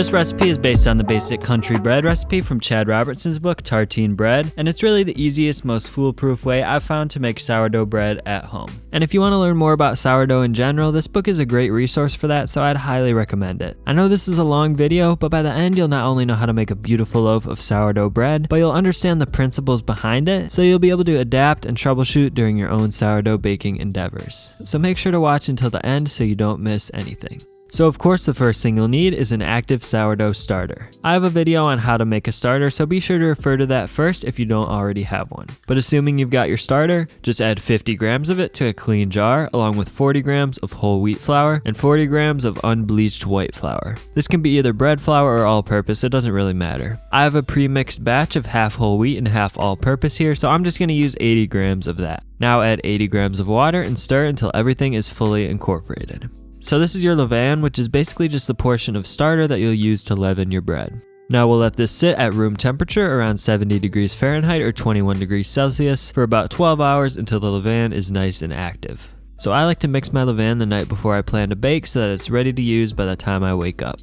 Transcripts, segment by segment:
This recipe is based on the basic country bread recipe from Chad Robertson's book Tartine Bread, and it's really the easiest, most foolproof way I've found to make sourdough bread at home. And if you want to learn more about sourdough in general, this book is a great resource for that, so I'd highly recommend it. I know this is a long video, but by the end you'll not only know how to make a beautiful loaf of sourdough bread, but you'll understand the principles behind it, so you'll be able to adapt and troubleshoot during your own sourdough baking endeavors. So make sure to watch until the end so you don't miss anything. So of course the first thing you'll need is an active sourdough starter. I have a video on how to make a starter so be sure to refer to that first if you don't already have one. But assuming you've got your starter, just add 50 grams of it to a clean jar along with 40 grams of whole wheat flour and 40 grams of unbleached white flour. This can be either bread flour or all purpose, it doesn't really matter. I have a pre-mixed batch of half whole wheat and half all purpose here so I'm just going to use 80 grams of that. Now add 80 grams of water and stir until everything is fully incorporated. So this is your levain, which is basically just the portion of starter that you'll use to leaven your bread. Now we'll let this sit at room temperature around 70 degrees Fahrenheit or 21 degrees Celsius for about 12 hours until the levain is nice and active. So I like to mix my levain the night before I plan to bake so that it's ready to use by the time I wake up.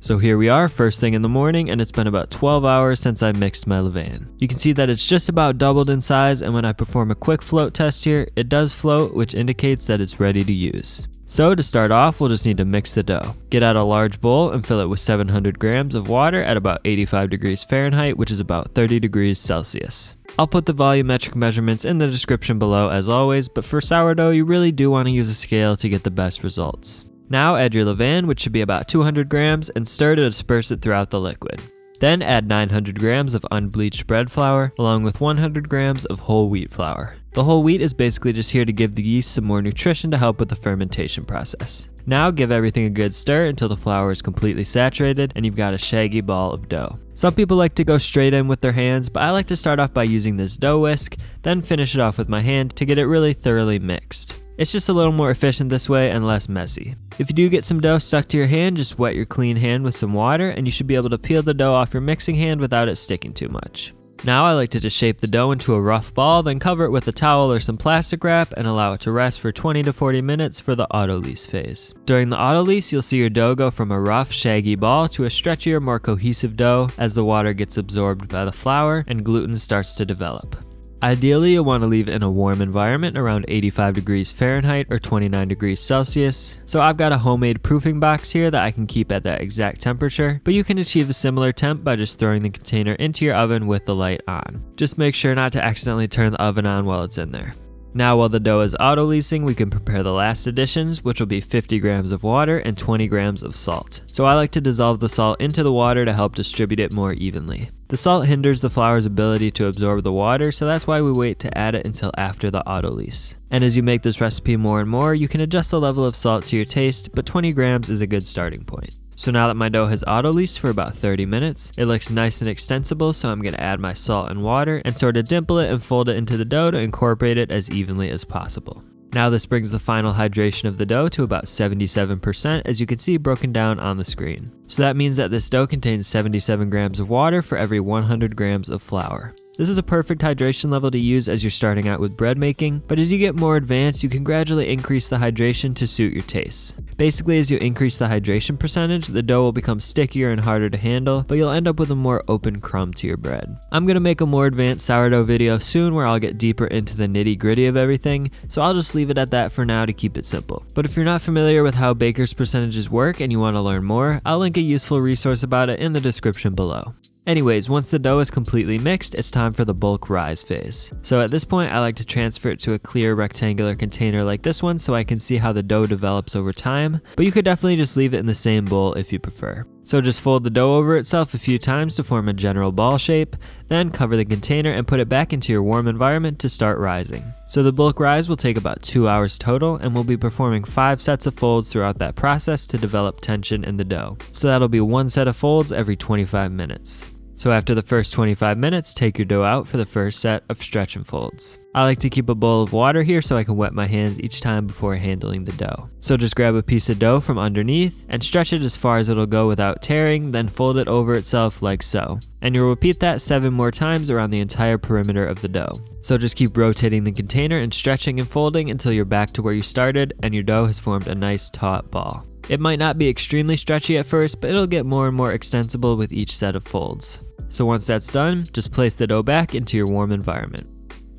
So here we are, first thing in the morning, and it's been about 12 hours since I mixed my levain. You can see that it's just about doubled in size, and when I perform a quick float test here, it does float, which indicates that it's ready to use. So to start off, we'll just need to mix the dough. Get out a large bowl and fill it with 700 grams of water at about 85 degrees Fahrenheit, which is about 30 degrees Celsius. I'll put the volumetric measurements in the description below as always, but for sourdough, you really do want to use a scale to get the best results. Now add your levain, which should be about 200 grams, and stir to disperse it throughout the liquid. Then add 900 grams of unbleached bread flour, along with 100 grams of whole wheat flour. The whole wheat is basically just here to give the yeast some more nutrition to help with the fermentation process. Now give everything a good stir until the flour is completely saturated and you've got a shaggy ball of dough. Some people like to go straight in with their hands, but I like to start off by using this dough whisk, then finish it off with my hand to get it really thoroughly mixed. It's just a little more efficient this way and less messy. If you do get some dough stuck to your hand, just wet your clean hand with some water and you should be able to peel the dough off your mixing hand without it sticking too much. Now I like to just shape the dough into a rough ball, then cover it with a towel or some plastic wrap and allow it to rest for 20 to 40 minutes for the autolyse phase. During the autolyse, you'll see your dough go from a rough, shaggy ball to a stretchier, more cohesive dough as the water gets absorbed by the flour and gluten starts to develop. Ideally, you'll want to leave in a warm environment around 85 degrees Fahrenheit or 29 degrees Celsius. So I've got a homemade proofing box here that I can keep at that exact temperature, but you can achieve a similar temp by just throwing the container into your oven with the light on. Just make sure not to accidentally turn the oven on while it's in there. Now while the dough is autolysing, we can prepare the last additions, which will be 50 grams of water and 20 grams of salt. So I like to dissolve the salt into the water to help distribute it more evenly. The salt hinders the flour's ability to absorb the water, so that's why we wait to add it until after the autolyse. And as you make this recipe more and more, you can adjust the level of salt to your taste, but 20 grams is a good starting point. So now that my dough has auto-lysed for about 30 minutes, it looks nice and extensible so I'm going to add my salt and water and sort of dimple it and fold it into the dough to incorporate it as evenly as possible. Now this brings the final hydration of the dough to about 77% as you can see broken down on the screen. So that means that this dough contains 77 grams of water for every 100 grams of flour. This is a perfect hydration level to use as you're starting out with bread making, but as you get more advanced, you can gradually increase the hydration to suit your tastes. Basically, as you increase the hydration percentage, the dough will become stickier and harder to handle, but you'll end up with a more open crumb to your bread. I'm gonna make a more advanced sourdough video soon where I'll get deeper into the nitty gritty of everything, so I'll just leave it at that for now to keep it simple. But if you're not familiar with how baker's percentages work and you wanna learn more, I'll link a useful resource about it in the description below. Anyways, once the dough is completely mixed, it's time for the bulk rise phase. So at this point, I like to transfer it to a clear rectangular container like this one so I can see how the dough develops over time, but you could definitely just leave it in the same bowl if you prefer. So just fold the dough over itself a few times to form a general ball shape, then cover the container and put it back into your warm environment to start rising. So the bulk rise will take about 2 hours total and we'll be performing 5 sets of folds throughout that process to develop tension in the dough. So that'll be one set of folds every 25 minutes. So after the first 25 minutes, take your dough out for the first set of stretch and folds. I like to keep a bowl of water here so I can wet my hands each time before handling the dough. So just grab a piece of dough from underneath and stretch it as far as it'll go without tearing, then fold it over itself like so. And you'll repeat that 7 more times around the entire perimeter of the dough. So just keep rotating the container and stretching and folding until you're back to where you started and your dough has formed a nice taut ball. It might not be extremely stretchy at first, but it'll get more and more extensible with each set of folds. So once that's done, just place the dough back into your warm environment.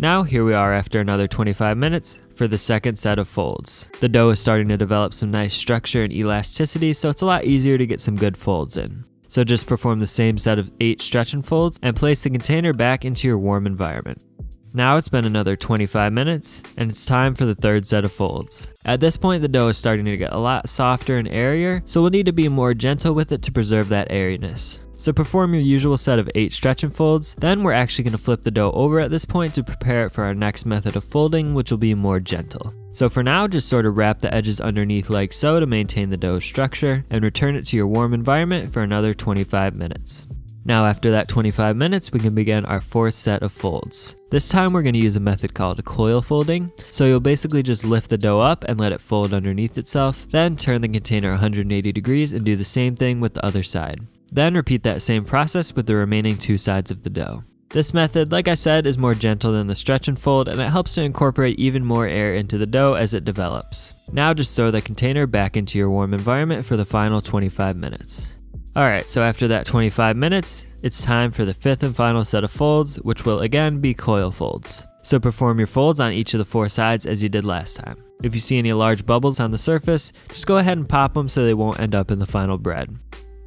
Now here we are after another 25 minutes for the second set of folds. The dough is starting to develop some nice structure and elasticity so it's a lot easier to get some good folds in. So just perform the same set of 8 stretch and folds and place the container back into your warm environment. Now it's been another 25 minutes and it's time for the third set of folds. At this point the dough is starting to get a lot softer and airier so we'll need to be more gentle with it to preserve that airiness. So perform your usual set of 8 stretch and folds, then we're actually going to flip the dough over at this point to prepare it for our next method of folding which will be more gentle. So for now just sort of wrap the edges underneath like so to maintain the dough structure and return it to your warm environment for another 25 minutes. Now after that 25 minutes, we can begin our fourth set of folds. This time we're going to use a method called coil folding. So you'll basically just lift the dough up and let it fold underneath itself, then turn the container 180 degrees and do the same thing with the other side. Then repeat that same process with the remaining two sides of the dough. This method, like I said, is more gentle than the stretch and fold and it helps to incorporate even more air into the dough as it develops. Now just throw the container back into your warm environment for the final 25 minutes. Alright, so after that 25 minutes, it's time for the fifth and final set of folds, which will again be coil folds. So perform your folds on each of the four sides as you did last time. If you see any large bubbles on the surface, just go ahead and pop them so they won't end up in the final bread.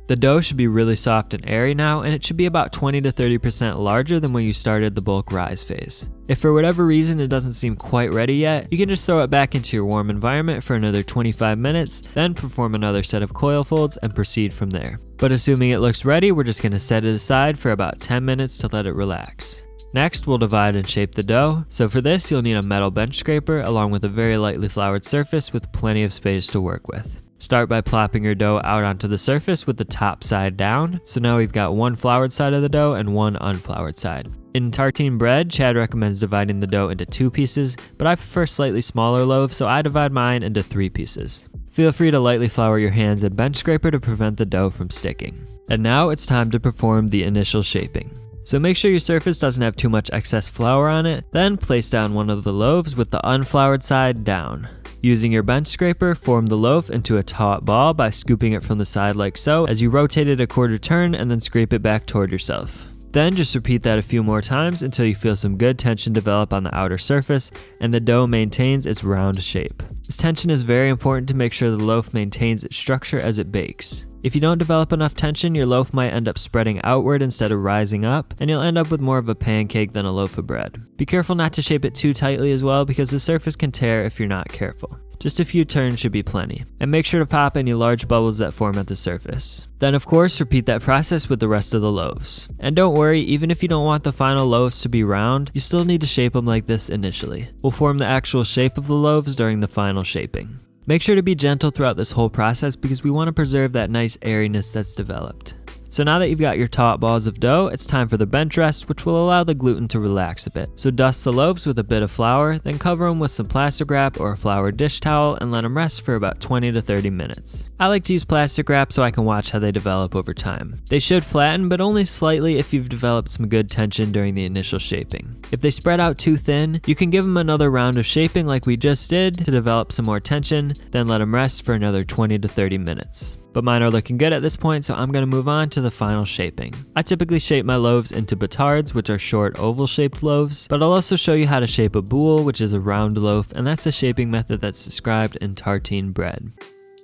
The dough should be really soft and airy now, and it should be about 20 to 30% larger than when you started the bulk rise phase. If for whatever reason it doesn't seem quite ready yet, you can just throw it back into your warm environment for another 25 minutes, then perform another set of coil folds and proceed from there. But assuming it looks ready, we're just going to set it aside for about 10 minutes to let it relax. Next, we'll divide and shape the dough. So for this, you'll need a metal bench scraper along with a very lightly floured surface with plenty of space to work with. Start by plopping your dough out onto the surface with the top side down. So now we've got one floured side of the dough and one unfloured side. In tartine bread, Chad recommends dividing the dough into two pieces, but I prefer slightly smaller loaves, so I divide mine into three pieces. Feel free to lightly flour your hands and bench scraper to prevent the dough from sticking. And now it's time to perform the initial shaping. So make sure your surface doesn't have too much excess flour on it, then place down one of the loaves with the unfloured side down. Using your bench scraper, form the loaf into a taut ball by scooping it from the side like so as you rotate it a quarter turn and then scrape it back toward yourself. Then just repeat that a few more times until you feel some good tension develop on the outer surface and the dough maintains its round shape. This tension is very important to make sure the loaf maintains its structure as it bakes. If you don't develop enough tension, your loaf might end up spreading outward instead of rising up, and you'll end up with more of a pancake than a loaf of bread. Be careful not to shape it too tightly as well because the surface can tear if you're not careful. Just a few turns should be plenty. And make sure to pop any large bubbles that form at the surface. Then of course, repeat that process with the rest of the loaves. And don't worry, even if you don't want the final loaves to be round, you still need to shape them like this initially. We'll form the actual shape of the loaves during the final shaping. Make sure to be gentle throughout this whole process because we want to preserve that nice airiness that's developed. So now that you've got your taut balls of dough, it's time for the bench rest, which will allow the gluten to relax a bit. So dust the loaves with a bit of flour, then cover them with some plastic wrap or a flour dish towel and let them rest for about 20 to 30 minutes. I like to use plastic wrap so I can watch how they develop over time. They should flatten, but only slightly if you've developed some good tension during the initial shaping. If they spread out too thin, you can give them another round of shaping like we just did to develop some more tension, then let them rest for another 20 to 30 minutes. But mine are looking good at this point, so I'm going to move on to the final shaping. I typically shape my loaves into batards, which are short oval shaped loaves, but I'll also show you how to shape a boule, which is a round loaf, and that's the shaping method that's described in tartine bread.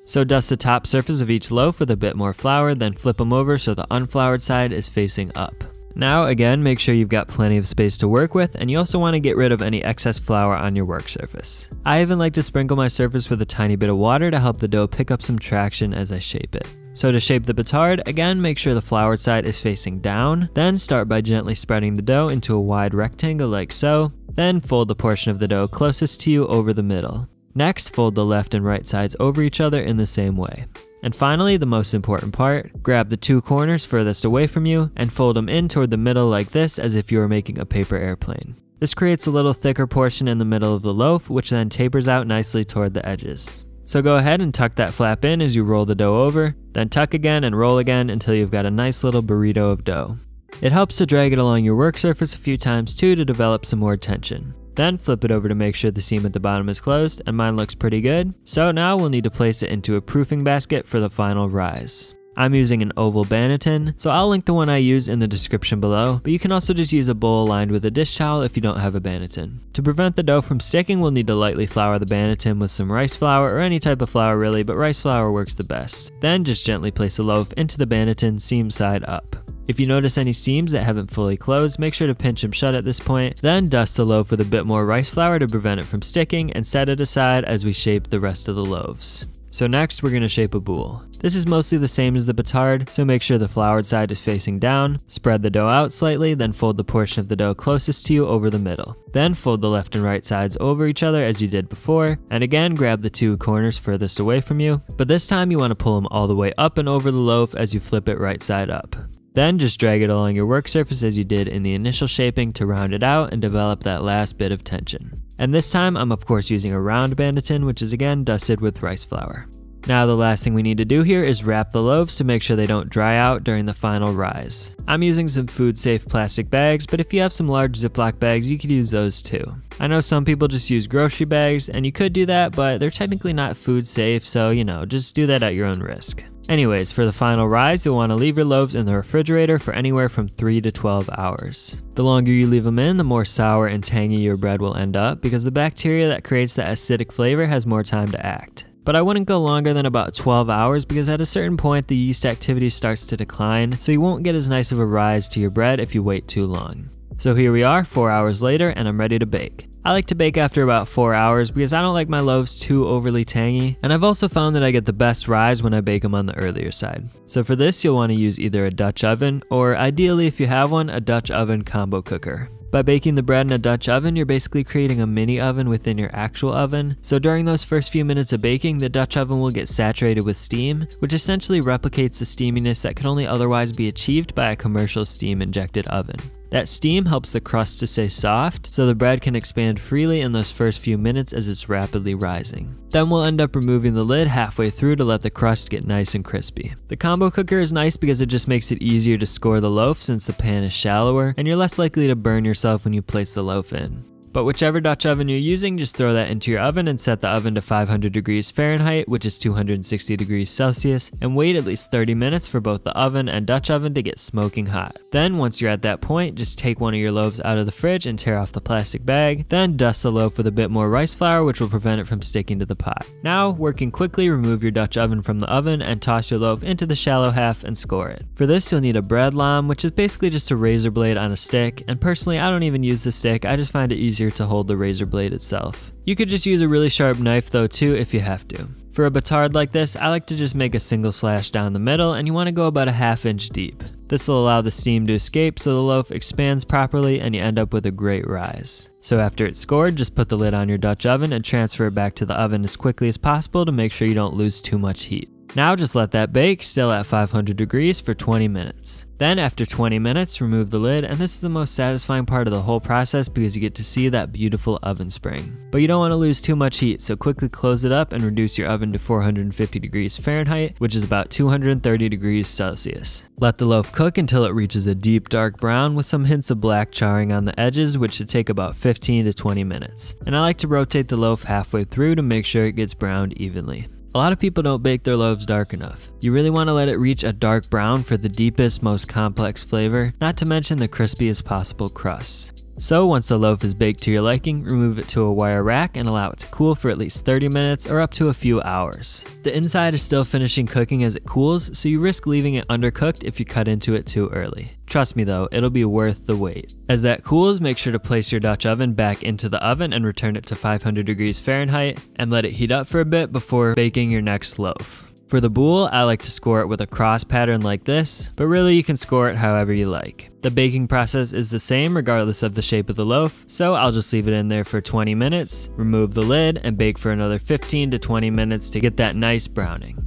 So dust the top surface of each loaf with a bit more flour, then flip them over so the unfloured side is facing up. Now again, make sure you've got plenty of space to work with and you also want to get rid of any excess flour on your work surface. I even like to sprinkle my surface with a tiny bit of water to help the dough pick up some traction as I shape it. So to shape the batard, again make sure the floured side is facing down, then start by gently spreading the dough into a wide rectangle like so, then fold the portion of the dough closest to you over the middle. Next, fold the left and right sides over each other in the same way. And finally, the most important part, grab the two corners furthest away from you and fold them in toward the middle like this as if you were making a paper airplane. This creates a little thicker portion in the middle of the loaf, which then tapers out nicely toward the edges. So go ahead and tuck that flap in as you roll the dough over, then tuck again and roll again until you've got a nice little burrito of dough. It helps to drag it along your work surface a few times too to develop some more tension. Then flip it over to make sure the seam at the bottom is closed, and mine looks pretty good. So now we'll need to place it into a proofing basket for the final rise. I'm using an oval banneton, so I'll link the one I use in the description below, but you can also just use a bowl lined with a dish towel if you don't have a banneton. To prevent the dough from sticking, we'll need to lightly flour the banneton with some rice flour or any type of flour really, but rice flour works the best. Then just gently place the loaf into the banneton seam side up. If you notice any seams that haven't fully closed, make sure to pinch them shut at this point. Then dust the loaf with a bit more rice flour to prevent it from sticking and set it aside as we shape the rest of the loaves. So next we're going to shape a boule. This is mostly the same as the batard, so make sure the floured side is facing down, spread the dough out slightly, then fold the portion of the dough closest to you over the middle. Then fold the left and right sides over each other as you did before, and again grab the two corners furthest away from you, but this time you want to pull them all the way up and over the loaf as you flip it right side up. Then just drag it along your work surface as you did in the initial shaping to round it out and develop that last bit of tension. And this time I'm of course using a round banneton which is again dusted with rice flour. Now the last thing we need to do here is wrap the loaves to make sure they don't dry out during the final rise. I'm using some food safe plastic bags, but if you have some large Ziploc bags, you could use those too. I know some people just use grocery bags, and you could do that, but they're technically not food safe, so you know, just do that at your own risk. Anyways, for the final rise, you'll want to leave your loaves in the refrigerator for anywhere from 3 to 12 hours. The longer you leave them in, the more sour and tangy your bread will end up because the bacteria that creates that acidic flavor has more time to act. But I wouldn't go longer than about 12 hours because at a certain point the yeast activity starts to decline, so you won't get as nice of a rise to your bread if you wait too long. So here we are, 4 hours later, and I'm ready to bake. I like to bake after about 4 hours because I don't like my loaves too overly tangy, and I've also found that I get the best rise when I bake them on the earlier side. So for this you'll want to use either a Dutch oven, or ideally if you have one, a Dutch oven combo cooker. By baking the bread in a Dutch oven, you're basically creating a mini oven within your actual oven. So during those first few minutes of baking, the Dutch oven will get saturated with steam, which essentially replicates the steaminess that could only otherwise be achieved by a commercial steam injected oven. That steam helps the crust to stay soft, so the bread can expand freely in those first few minutes as it's rapidly rising. Then we'll end up removing the lid halfway through to let the crust get nice and crispy. The combo cooker is nice because it just makes it easier to score the loaf since the pan is shallower, and you're less likely to burn yourself when you place the loaf in. But whichever Dutch oven you're using, just throw that into your oven and set the oven to 500 degrees Fahrenheit, which is 260 degrees Celsius, and wait at least 30 minutes for both the oven and Dutch oven to get smoking hot. Then once you're at that point, just take one of your loaves out of the fridge and tear off the plastic bag, then dust the loaf with a bit more rice flour which will prevent it from sticking to the pot. Now, working quickly, remove your Dutch oven from the oven and toss your loaf into the shallow half and score it. For this, you'll need a bread lame, which is basically just a razor blade on a stick, and personally I don't even use the stick, I just find it easier easier to hold the razor blade itself. You could just use a really sharp knife though too if you have to. For a batard like this, I like to just make a single slash down the middle and you want to go about a half inch deep. This will allow the steam to escape so the loaf expands properly and you end up with a great rise. So after it's scored, just put the lid on your Dutch oven and transfer it back to the oven as quickly as possible to make sure you don't lose too much heat. Now just let that bake, still at 500 degrees for 20 minutes. Then after 20 minutes, remove the lid, and this is the most satisfying part of the whole process because you get to see that beautiful oven spring. But you don't want to lose too much heat, so quickly close it up and reduce your oven to 450 degrees Fahrenheit, which is about 230 degrees Celsius. Let the loaf cook until it reaches a deep dark brown with some hints of black charring on the edges, which should take about 15 to 20 minutes. And I like to rotate the loaf halfway through to make sure it gets browned evenly. A lot of people don't bake their loaves dark enough. You really want to let it reach a dark brown for the deepest, most complex flavor, not to mention the crispiest possible crust. So once the loaf is baked to your liking, remove it to a wire rack and allow it to cool for at least 30 minutes or up to a few hours. The inside is still finishing cooking as it cools, so you risk leaving it undercooked if you cut into it too early. Trust me though, it'll be worth the wait. As that cools, make sure to place your Dutch oven back into the oven and return it to 500 degrees Fahrenheit and let it heat up for a bit before baking your next loaf. For the boule, I like to score it with a cross pattern like this, but really you can score it however you like. The baking process is the same regardless of the shape of the loaf, so I'll just leave it in there for 20 minutes, remove the lid, and bake for another 15 to 20 minutes to get that nice browning.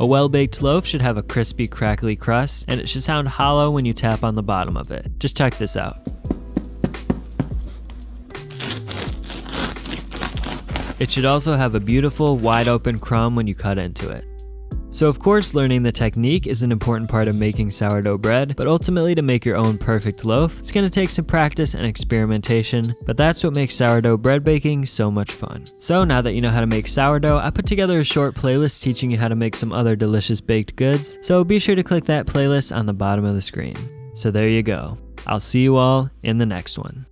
A well-baked loaf should have a crispy, crackly crust, and it should sound hollow when you tap on the bottom of it. Just check this out. It should also have a beautiful, wide open crumb when you cut into it. So of course learning the technique is an important part of making sourdough bread, but ultimately to make your own perfect loaf, it's going to take some practice and experimentation, but that's what makes sourdough bread baking so much fun. So now that you know how to make sourdough, I put together a short playlist teaching you how to make some other delicious baked goods, so be sure to click that playlist on the bottom of the screen. So there you go. I'll see you all in the next one.